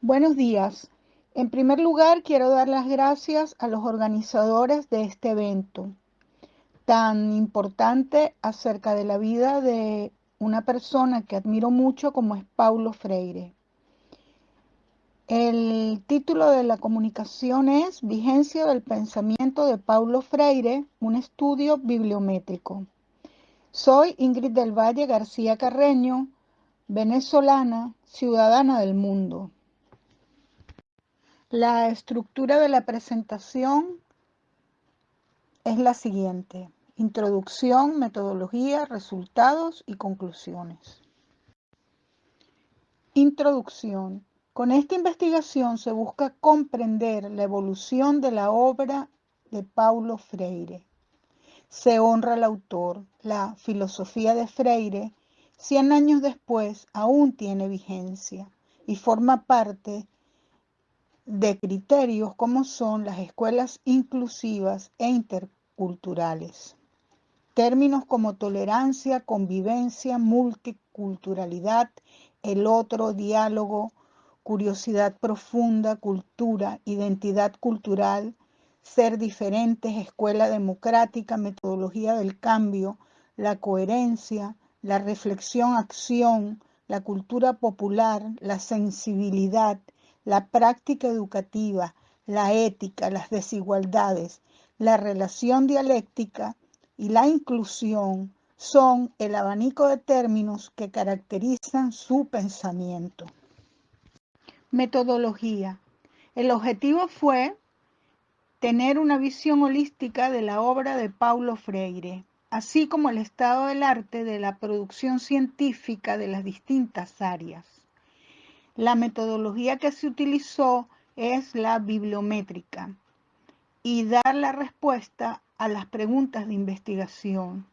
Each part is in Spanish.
Buenos días. En primer lugar, quiero dar las gracias a los organizadores de este evento tan importante acerca de la vida de una persona que admiro mucho como es Paulo Freire. El título de la comunicación es Vigencia del pensamiento de Paulo Freire, un estudio bibliométrico. Soy Ingrid del Valle García Carreño, venezolana, ciudadana del mundo. La estructura de la presentación es la siguiente. Introducción, metodología, resultados y conclusiones. Introducción. Con esta investigación se busca comprender la evolución de la obra de Paulo Freire. Se honra al autor. La filosofía de Freire, 100 años después, aún tiene vigencia y forma parte de criterios como son las escuelas inclusivas e interculturales. Términos como tolerancia, convivencia, multiculturalidad, el otro, diálogo, curiosidad profunda, cultura, identidad cultural, ser diferentes, escuela democrática, metodología del cambio, la coherencia, la reflexión-acción, la cultura popular, la sensibilidad, la práctica educativa, la ética, las desigualdades, la relación dialéctica y la inclusión son el abanico de términos que caracterizan su pensamiento. Metodología. El objetivo fue tener una visión holística de la obra de Paulo Freire, así como el estado del arte de la producción científica de las distintas áreas. La metodología que se utilizó es la bibliométrica y dar la respuesta a las preguntas de investigación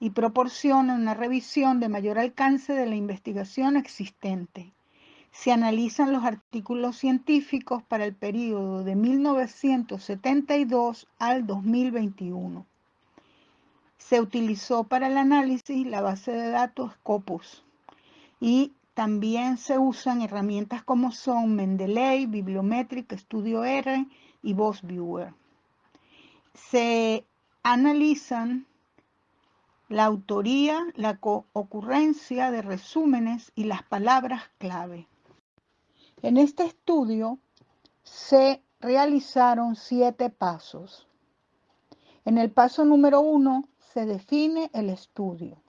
y proporciona una revisión de mayor alcance de la investigación existente se analizan los artículos científicos para el periodo de 1972 al 2021. Se utilizó para el análisis la base de datos Scopus y también se usan herramientas como son Mendeley, Bibliometric, Studio R y VozViewer. Se analizan la autoría, la ocurrencia de resúmenes y las palabras clave. En este estudio se realizaron siete pasos. En el paso número uno se define el estudio.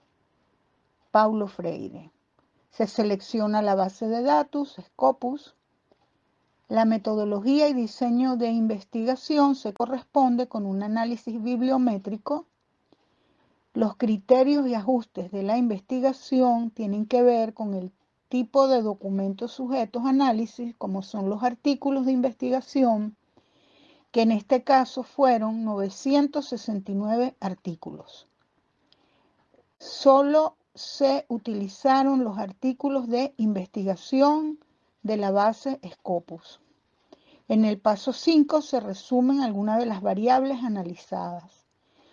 Paulo Freire. Se selecciona la base de datos, Scopus. La metodología y diseño de investigación se corresponde con un análisis bibliométrico. Los criterios y ajustes de la investigación tienen que ver con el tipo de documentos sujetos a análisis, como son los artículos de investigación, que en este caso fueron 969 artículos. Solo se utilizaron los artículos de investigación de la base Scopus. En el paso 5 se resumen algunas de las variables analizadas,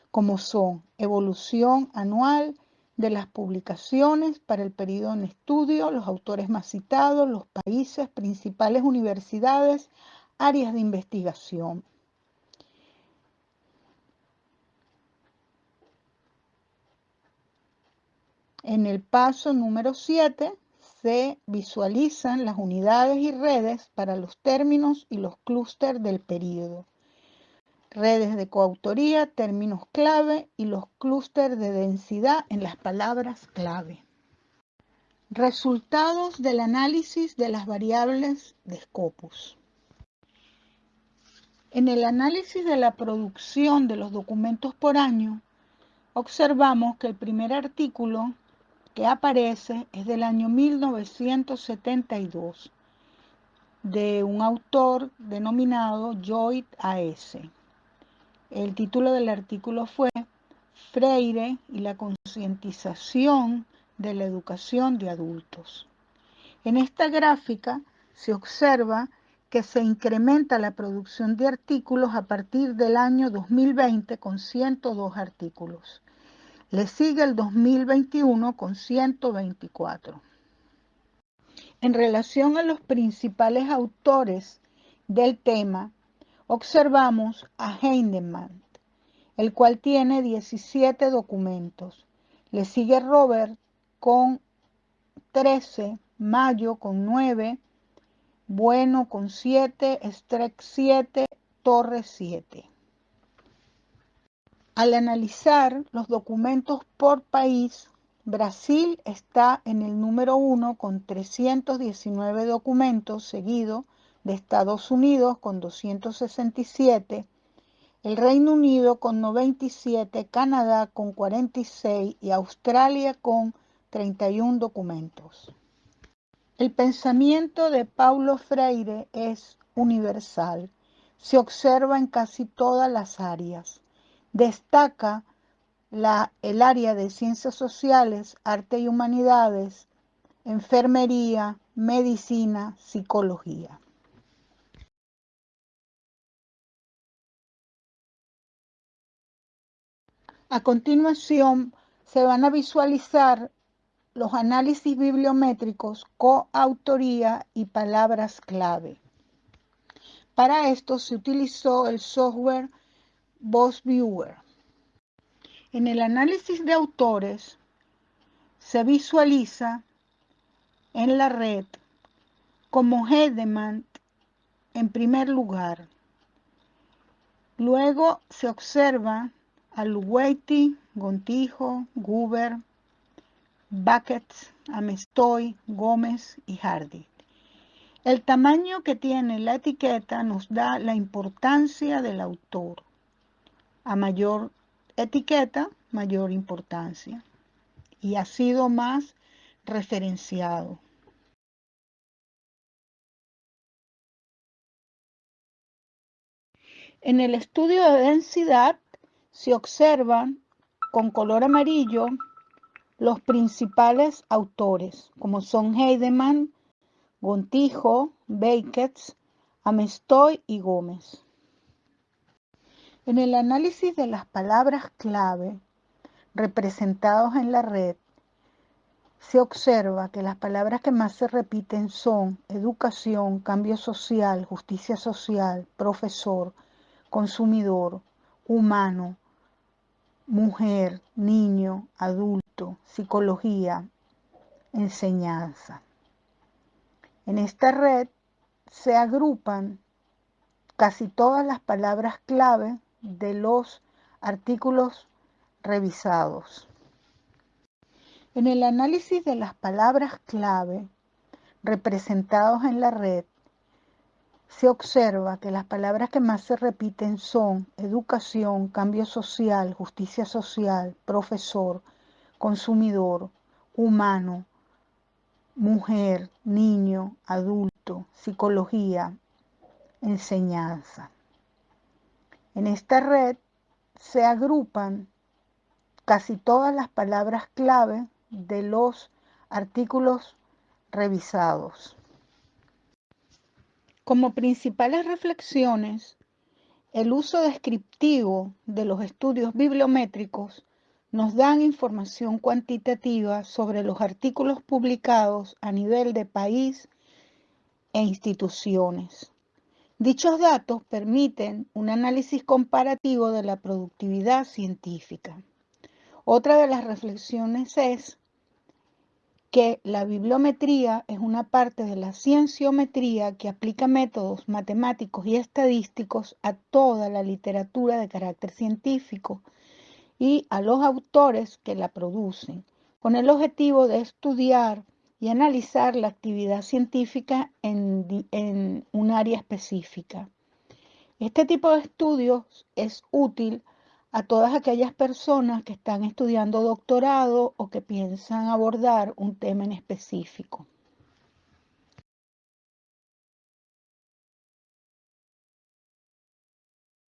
como son evolución anual, de las publicaciones para el periodo en estudio, los autores más citados, los países, principales universidades, áreas de investigación. En el paso número 7 se visualizan las unidades y redes para los términos y los clústeres del periodo redes de coautoría, términos clave y los clústeres de densidad en las palabras clave. Resultados del análisis de las variables de Scopus. En el análisis de la producción de los documentos por año, observamos que el primer artículo que aparece es del año 1972, de un autor denominado Lloyd A.S. El título del artículo fue Freire y la concientización de la educación de adultos. En esta gráfica se observa que se incrementa la producción de artículos a partir del año 2020 con 102 artículos. Le sigue el 2021 con 124. En relación a los principales autores del tema, observamos a Heinemann, el cual tiene 17 documentos. Le sigue Robert con 13, Mayo con 9, Bueno con 7, Streck 7, Torre 7. Al analizar los documentos por país, Brasil está en el número 1 con 319 documentos, seguido de Estados Unidos con 267, el Reino Unido con 97, Canadá con 46 y Australia con 31 documentos. El pensamiento de Paulo Freire es universal. Se observa en casi todas las áreas. Destaca la, el área de ciencias sociales, arte y humanidades, enfermería, medicina, psicología. A continuación, se van a visualizar los análisis bibliométricos, coautoría y palabras clave. Para esto se utilizó el software Voice Viewer. En el análisis de autores se visualiza en la red como Hedemann en primer lugar. Luego se observa a Luweiti, Gontijo, Guber, Bucket, Amestoy, Gómez y Hardy. El tamaño que tiene la etiqueta nos da la importancia del autor. A mayor etiqueta, mayor importancia. Y ha sido más referenciado. En el estudio de densidad se observan con color amarillo los principales autores, como son Heidemann, Gontijo, Baketz, Amestoy y Gómez. En el análisis de las palabras clave representados en la red, se observa que las palabras que más se repiten son educación, cambio social, justicia social, profesor, consumidor, humano, mujer, niño, adulto, psicología, enseñanza. En esta red se agrupan casi todas las palabras clave de los artículos revisados. En el análisis de las palabras clave representados en la red, se observa que las palabras que más se repiten son educación, cambio social, justicia social, profesor, consumidor, humano, mujer, niño, adulto, psicología, enseñanza. En esta red se agrupan casi todas las palabras clave de los artículos revisados. Como principales reflexiones, el uso descriptivo de los estudios bibliométricos nos dan información cuantitativa sobre los artículos publicados a nivel de país e instituciones. Dichos datos permiten un análisis comparativo de la productividad científica. Otra de las reflexiones es que la bibliometría es una parte de la cienciometría que aplica métodos matemáticos y estadísticos a toda la literatura de carácter científico y a los autores que la producen, con el objetivo de estudiar y analizar la actividad científica en, un área específica. Este tipo de estudios es útil a todas aquellas personas que están estudiando doctorado o que piensan abordar un tema en específico.